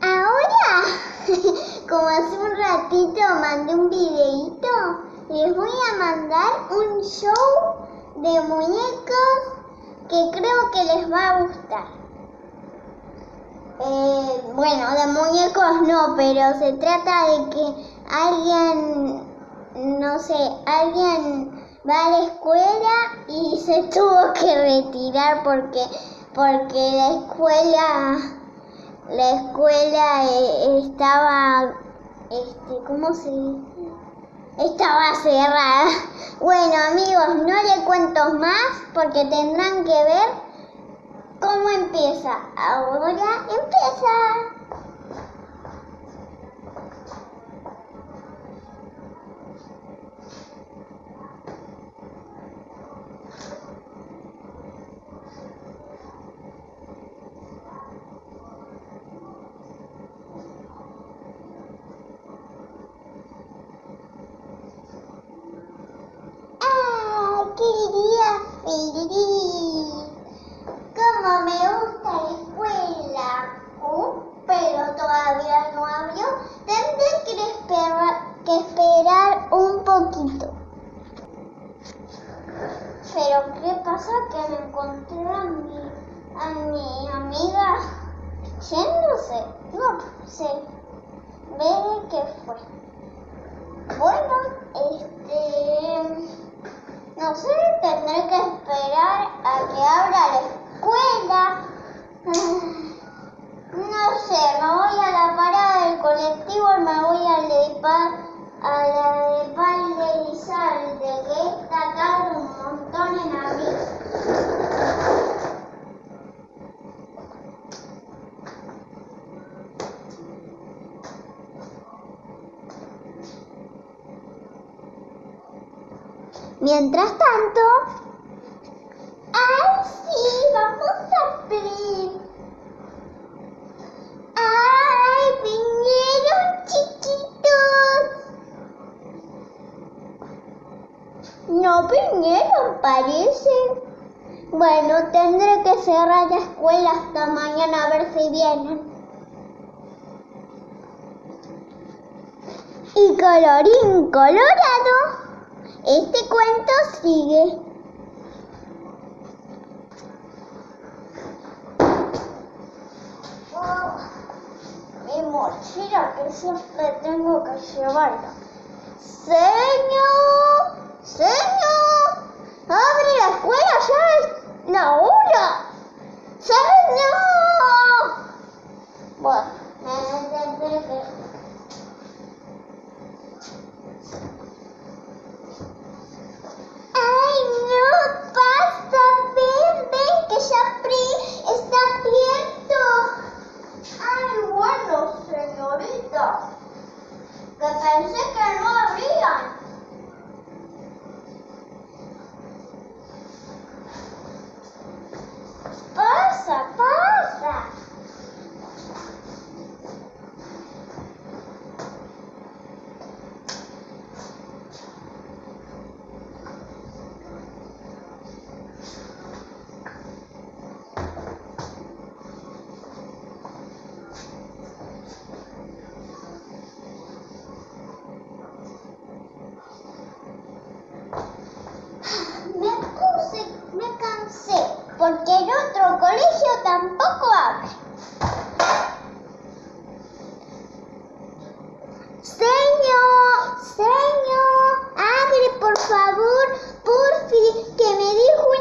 ahora, como hace un ratito mandé un videito, les voy a mandar un show de muñecos que creo que les va a gustar. Eh, bueno, de muñecos no, pero se trata de que alguien, no sé, alguien va a la escuela y se tuvo que retirar porque, porque la escuela, la escuela eh, estaba, este, ¿cómo se? Estaba cerrada. Bueno amigos, no le cuento más porque tendrán que ver cómo empieza. Ahora empieza. Como me gusta la escuela, uh, pero todavía no abrió, tendré que esperar, que esperar un poquito. Pero ¿qué pasa? Que me encontré a mi, a mi amiga yéndose. No sé. Veré qué fue. Bueno, este... No sé, tendré que a que abra la escuela. No sé, me voy a la parada del colectivo y me voy a, a la de Pal de que está tarde un montón en abrir. Mientras tanto. Vamos a abrir. ¡Ay! Vinieron chiquitos. No vinieron, parece. Bueno, tendré que cerrar la escuela hasta mañana a ver si vienen. Y colorín colorado. Este cuento sigue. Mochila que siempre tengo que llevarla. Señor, señor, abre la escuela, ya es la hora. Señor. parece que porque el otro colegio tampoco abre. Señor, señor, abre por favor, porfi, que me dijo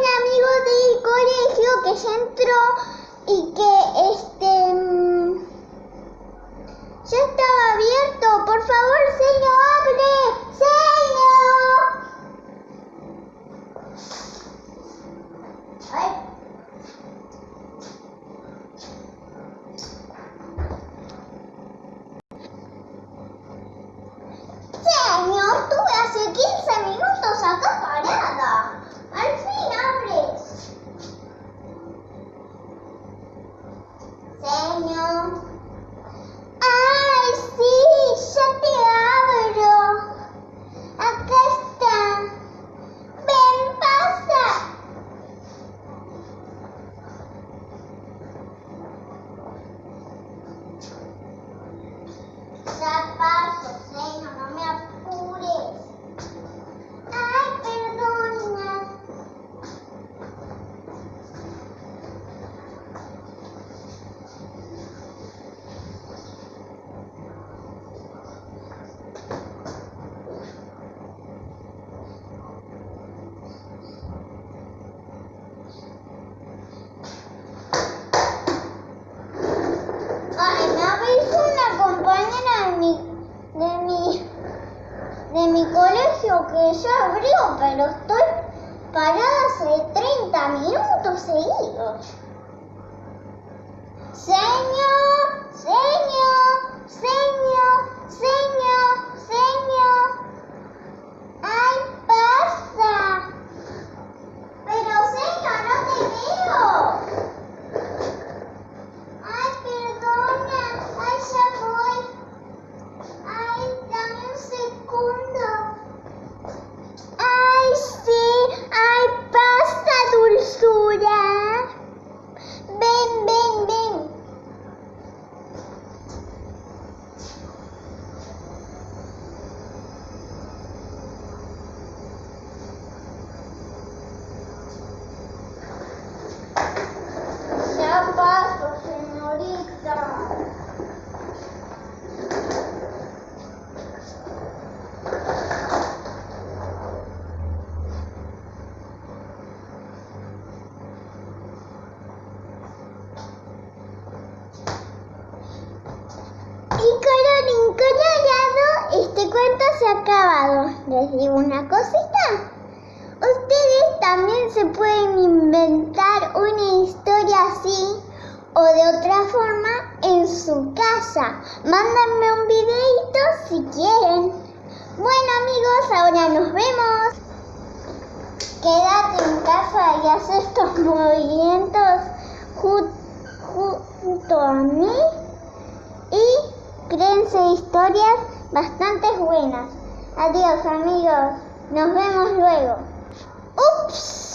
que ya abrió, pero estoy parada hace 30 minutos seguidos. Señor, señor, señor, señor. ¡Ay, pasa! Pero señor, no te veo. Ay, perdona. Ay, ya voy. Ay, dame un segundo. Ay, sí. Ay, pasa, dulzura. Ven, ven, ven. Ya paso, señorita. Y colorín colorado, este cuento se ha acabado. Les digo una cosita. Ustedes también se pueden inventar una historia así o de otra forma en su casa. Mándenme un videito si quieren. Bueno amigos, ahora nos vemos. Quédate en casa y haz estos movimientos ju- ju- junto a mí y créense historias bastante buenas. Adiós amigos, nos vemos luego. Ups.